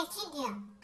我点